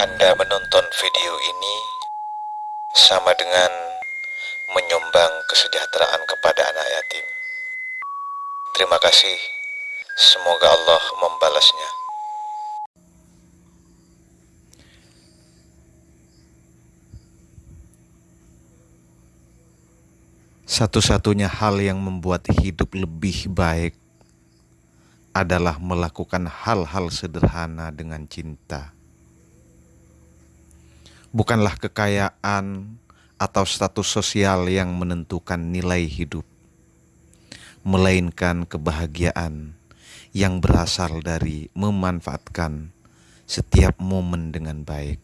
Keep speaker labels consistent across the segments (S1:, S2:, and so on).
S1: Anda menonton video ini sama dengan menyumbang kesejahteraan kepada anak yatim. Terima kasih. Semoga Allah membalasnya.
S2: Satu-satunya hal yang membuat hidup lebih baik adalah melakukan hal-hal sederhana dengan cinta. Bukanlah kekayaan atau status sosial yang menentukan nilai hidup, melainkan kebahagiaan yang berasal dari memanfaatkan setiap momen dengan baik.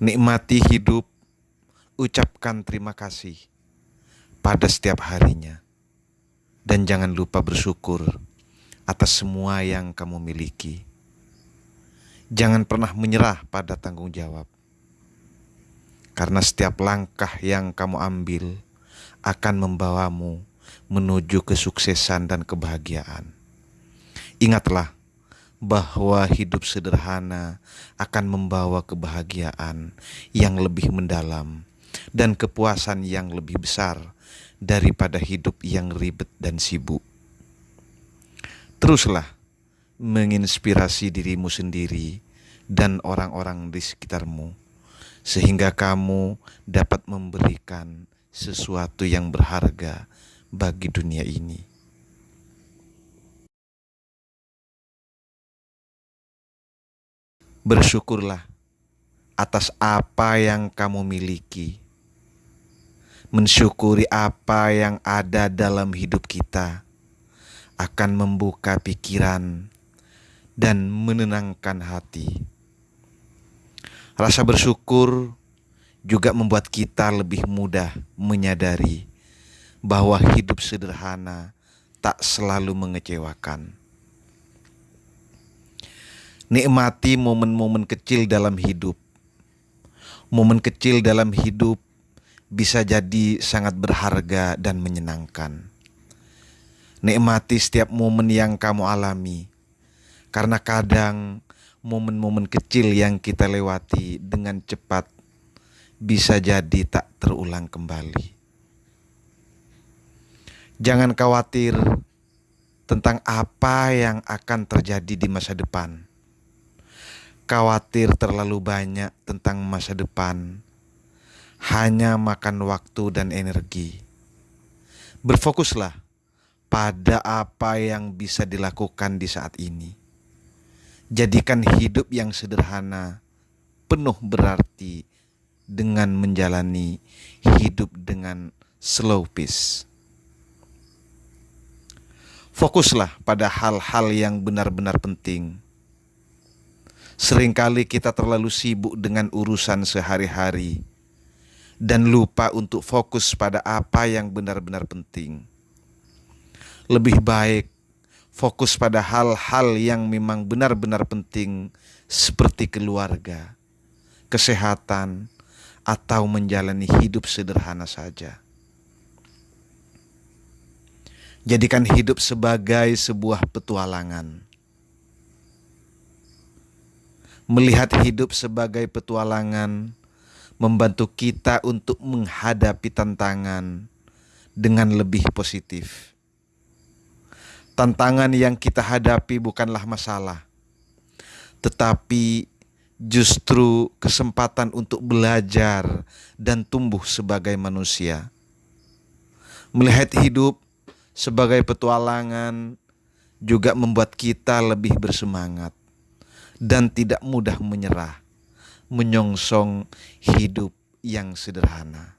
S2: Nikmati hidup ucapkan terima kasih pada setiap harinya, dan jangan lupa bersyukur atas semua yang kamu miliki. Jangan pernah menyerah pada tanggung jawab, karena setiap langkah yang kamu ambil akan membawamu menuju kesuksesan dan kebahagiaan. Ingatlah bahwa hidup sederhana akan membawa kebahagiaan yang lebih mendalam dan kepuasan yang lebih besar daripada hidup yang ribet dan sibuk. Teruslah menginspirasi dirimu sendiri dan orang-orang di sekitarmu, sehingga kamu dapat memberikan sesuatu yang berharga bagi dunia ini. Bersyukurlah atas apa yang kamu miliki mensyukuri apa yang ada dalam hidup kita akan membuka pikiran dan menenangkan hati. Rasa bersyukur juga membuat kita lebih mudah menyadari bahwa hidup sederhana tak selalu mengecewakan. Nikmati momen-momen kecil dalam hidup. Momen kecil dalam hidup bisa jadi sangat berharga dan menyenangkan. Nikmati setiap momen yang kamu alami, karena kadang momen-momen kecil yang kita lewati dengan cepat bisa jadi tak terulang kembali. Jangan khawatir tentang apa yang akan terjadi di masa depan. Khawatir terlalu banyak tentang masa depan hanya makan waktu dan energi. Berfokuslah pada apa yang bisa dilakukan di saat ini. Jadikan hidup yang sederhana penuh berarti dengan menjalani hidup dengan slow pace. Fokuslah pada hal-hal yang benar-benar penting. Seringkali kita terlalu sibuk dengan urusan sehari-hari dan lupa untuk fokus pada apa yang benar-benar penting. Lebih baik fokus pada hal-hal yang memang benar-benar penting, seperti keluarga, kesehatan, atau menjalani hidup sederhana saja. Jadikan hidup sebagai sebuah petualangan. Melihat hidup sebagai petualangan membantu kita untuk menghadapi tantangan dengan lebih positif. Tantangan yang kita hadapi bukanlah masalah, tetapi justru kesempatan untuk belajar dan tumbuh sebagai manusia. Melihat hidup sebagai petualangan juga membuat kita lebih bersemangat dan tidak mudah menyerah menyongsong hidup yang sederhana.